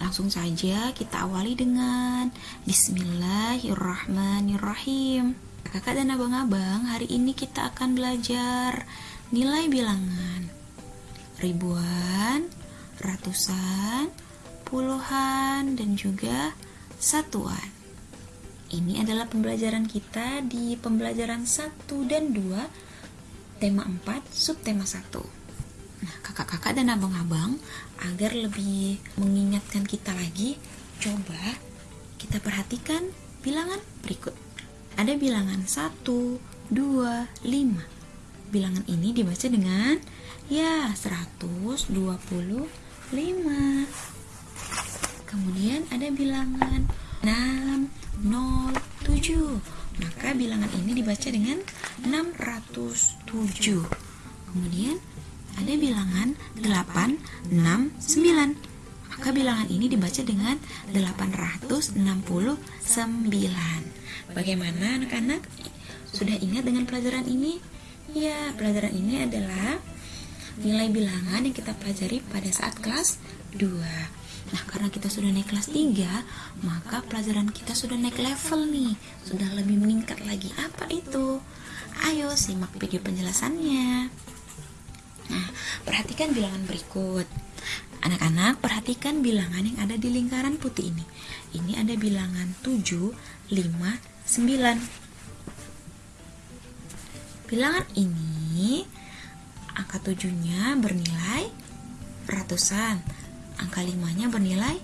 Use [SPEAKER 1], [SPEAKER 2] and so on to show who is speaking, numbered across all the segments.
[SPEAKER 1] Langsung saja kita awali dengan Bismillahirrahmanirrahim. Kakak dan abang-abang, hari ini kita akan belajar nilai bilangan. Ribuan, ratusan, puluhan, dan juga satuan. Ini adalah pembelajaran kita di pembelajaran 1 dan 2, tema 4, subtema 1. Nah, kakak-kakak dan abang-abang, agar lebih mengingatkan kita lagi, coba kita perhatikan bilangan berikut. Ada bilangan 1, 2, 5. Bilangan ini dibaca dengan ya 125. Kemudian ada bilangan 6, 0, 7. Maka bilangan ini dibaca dengan 607. Kemudian ada bilangan 8, 6, 9. Maka bilangan ini dibaca dengan 869. Bagaimana anak-anak? Sudah ingat dengan pelajaran ini? Ya, pelajaran ini adalah nilai bilangan yang kita pelajari pada saat kelas 2. Nah, karena kita sudah naik kelas 3, maka pelajaran kita sudah naik level nih. Sudah lebih meningkat lagi. Apa itu? Ayo simak video penjelasannya. Nah, perhatikan bilangan berikut. Anak-anak, perhatikan bilangan yang ada di lingkaran putih ini. Ini ada bilangan 7, 5, 9. Bilangan ini angka 7-nya bernilai ratusan, angka 5-nya bernilai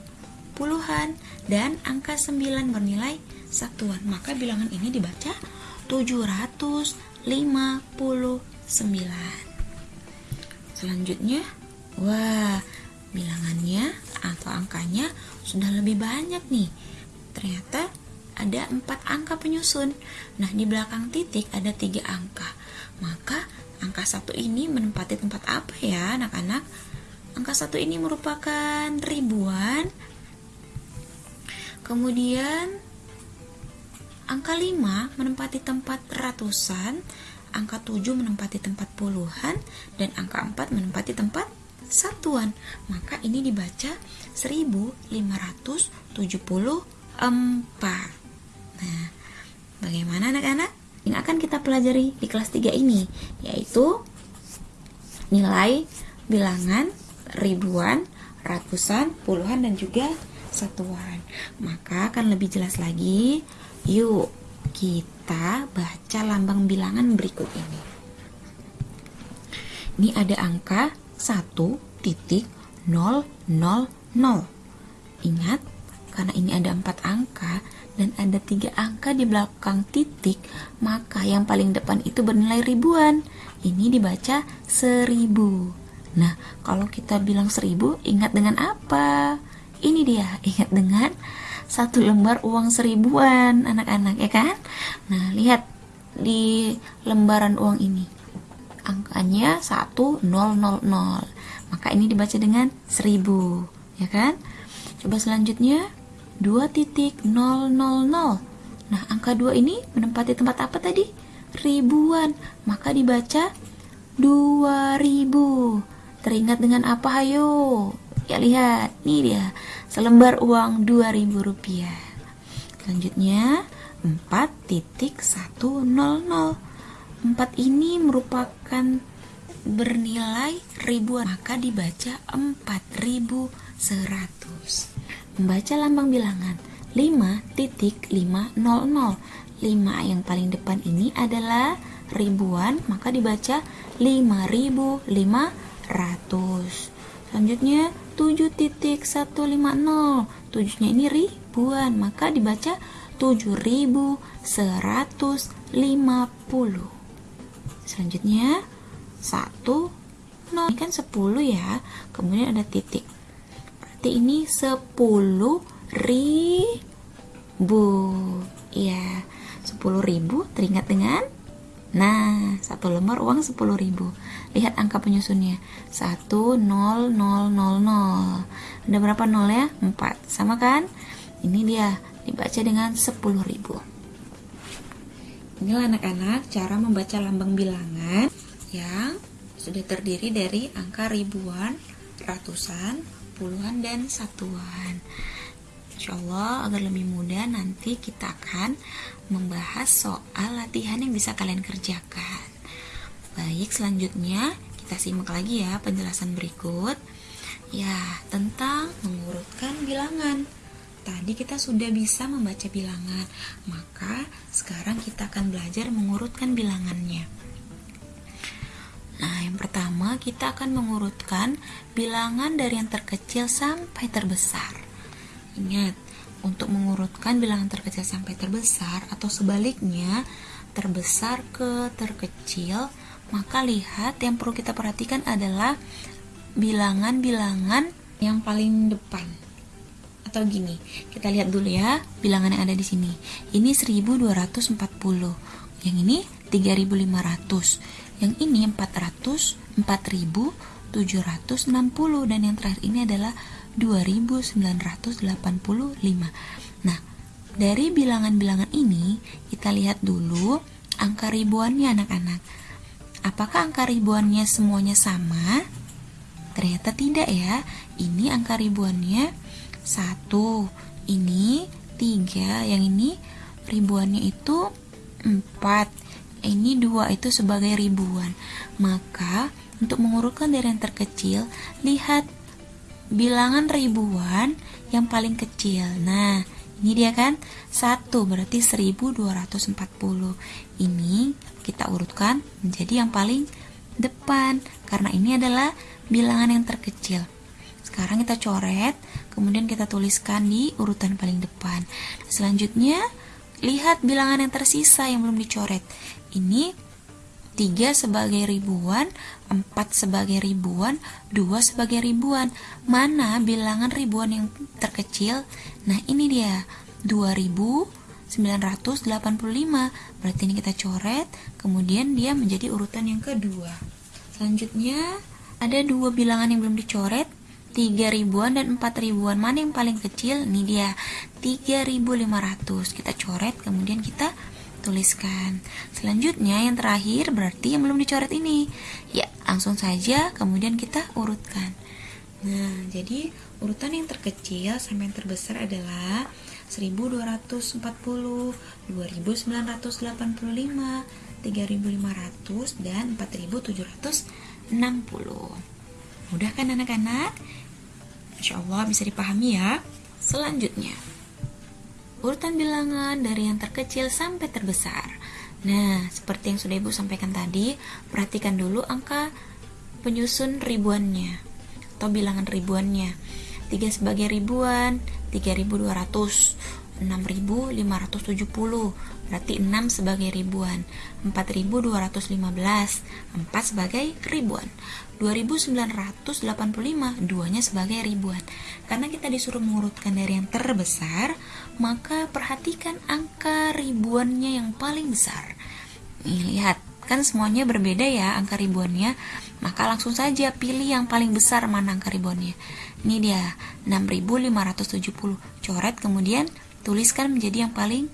[SPEAKER 1] puluhan, dan angka 9 bernilai satuan. Maka bilangan ini dibaca 759. Selanjutnya, wah, bilangannya atau angkanya sudah lebih banyak nih. Ternyata ada empat angka penyusun. Nah, di belakang titik ada tiga angka. Maka angka satu ini menempati tempat apa ya, anak-anak? Angka satu ini merupakan ribuan. Kemudian angka lima menempati tempat ratusan angka 7 menempati tempat puluhan dan angka 4 menempati tempat satuan. Maka ini dibaca 1574. Nah, bagaimana anak-anak? Yang akan kita pelajari di kelas 3 ini yaitu nilai bilangan ribuan, ratusan, puluhan dan juga satuan. Maka akan lebih jelas lagi. Yuk, kita baca lambang bilangan berikut ini. Ini ada angka 1.000. Ingat, karena ini ada empat angka dan ada tiga angka di belakang titik, maka yang paling depan itu bernilai ribuan. Ini dibaca seribu. Nah, kalau kita bilang seribu, ingat dengan apa? Ini dia, ingat dengan satu lembar uang seribuan anak-anak ya kan? Nah lihat di lembaran uang ini. Angkanya 1000 maka ini dibaca dengan 1000 ya kan? Coba selanjutnya. 2.000 nah angka 2 ini menempati tempat apa tadi? Ribuan. Maka dibaca 2000 teringat dengan apa? Hayo. Ya lihat. Nih dia selembar uang 2000 rupiah. Selanjutnya 4.100 4 ini merupakan bernilai ribuan maka dibaca 4100 membaca lambang bilangan 5.500 5 yang paling depan ini adalah ribuan maka dibaca 5500 selanjutnya 7.150 tujuhnya ini ribuan maka dibaca 7150 selanjutnya 1 0 ini kan 10 ya kemudian ada titik. Berarti ini 10 ribu. Ya 10 ribu teringat dengan Nah, satu lembar uang 10.000. Lihat angka penyusunnya. 1 0 0 0 0. Ada berapa nol ya? 4. Sama kan? Ini dia dibaca dengan 10.000. Inilah anak-anak cara membaca lambang bilangan yang sudah terdiri dari angka ribuan, ratusan, puluhan dan satuan. Insya Allah agar lebih mudah nanti kita akan membahas soal latihan yang bisa kalian kerjakan. Baik, selanjutnya kita simak lagi ya penjelasan berikut. Ya, tentang mengurutkan bilangan. Tadi kita sudah bisa membaca bilangan, maka sekarang kita akan belajar mengurutkan bilangannya. Nah, yang pertama kita akan mengurutkan bilangan dari yang terkecil sampai terbesar. Ingat, untuk mengurutkan bilangan terkecil sampai terbesar atau sebaliknya, terbesar ke terkecil, maka lihat yang perlu kita perhatikan adalah bilangan-bilangan yang paling depan. Atau gini, kita lihat dulu ya bilangan yang ada di sini. Ini 1240. Yang ini 3500. Yang ini 400, 4760 dan yang terakhir ini adalah 2985. Nah, dari bilangan-bilangan ini kita lihat dulu angka ribuannya anak-anak. Apakah angka ribuannya semuanya sama? Ternyata tidak ya. Ini angka ribuannya satu, ini tiga, yang ini ribuannya itu empat, ini dua itu sebagai ribuan. Maka untuk mengurutkan dari yang terkecil, lihat bilangan ribuan yang paling kecil. Nah, ini dia kan 1 berarti 1240. Ini kita urutkan menjadi yang paling depan karena ini adalah bilangan yang terkecil. Sekarang kita coret, kemudian kita tuliskan di urutan paling depan. Selanjutnya, lihat bilangan yang tersisa yang belum dicoret. Ini 3 sebagai ribuan, 4 sebagai ribuan, 2 sebagai ribuan. Mana bilangan ribuan yang terkecil? Nah, ini dia. 2985. Berarti ini kita coret, kemudian dia menjadi urutan yang kedua. Selanjutnya, ada dua bilangan yang belum dicoret, 3 ribuan dan 4 ribuan. Mana yang paling kecil? Ini dia, 3500. Kita coret, kemudian kita tuliskan. Selanjutnya yang terakhir berarti yang belum dicoret ini. Ya, langsung saja kemudian kita urutkan. Nah, jadi urutan yang terkecil sampai yang terbesar adalah 1240, 2985, 3500 dan 4760. Mudah kan anak-anak? Insya Allah bisa dipahami ya. Selanjutnya, urutan bilangan dari yang terkecil sampai terbesar. Nah, seperti yang sudah Ibu sampaikan tadi, perhatikan dulu angka penyusun ribuannya atau bilangan ribuannya. 3 sebagai ribuan, 3200. 6570 berarti 6 sebagai ribuan. 4215 4 sebagai ribuan. 2985 duanya sebagai ribuan. Karena kita disuruh mengurutkan dari yang terbesar maka perhatikan angka ribuannya yang paling besar. Nih, lihat kan semuanya berbeda ya angka ribuannya. Maka langsung saja pilih yang paling besar mana angka ribuannya. Ini dia 6570 coret kemudian tuliskan menjadi yang paling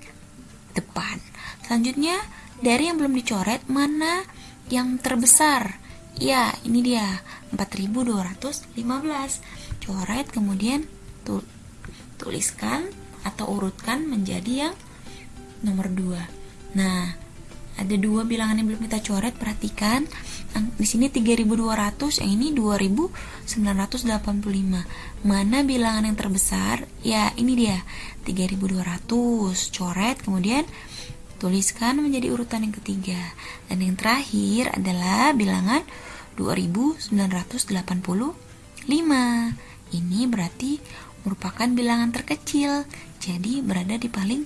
[SPEAKER 1] depan. Selanjutnya, dari yang belum dicoret, mana yang terbesar? Ya, ini dia, 4215. Coret, kemudian tuliskan atau urutkan menjadi yang nomor 2. Nah, ada dua bilangan yang belum kita coret, perhatikan. Di sini 3200 yang ini 2985 mana bilangan yang terbesar? Ya ini dia 3200 coret kemudian tuliskan menjadi urutan yang ketiga. Dan yang terakhir adalah bilangan 2985 ini berarti merupakan bilangan terkecil jadi berada di paling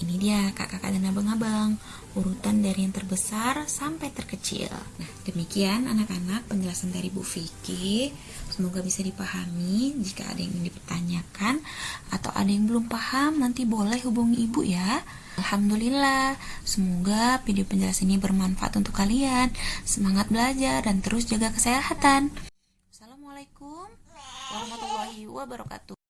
[SPEAKER 1] ini dia kakak-kakak dan abang-abang urutan dari yang terbesar sampai terkecil. Nah, demikian anak-anak penjelasan dari Bu Vicky. Semoga bisa dipahami. Jika ada yang ingin dipertanyakan atau ada yang belum paham, nanti boleh hubungi Ibu ya. Alhamdulillah, semoga video penjelasan ini bermanfaat untuk kalian. Semangat belajar dan terus jaga kesehatan. Assalamualaikum warahmatullahi wabarakatuh.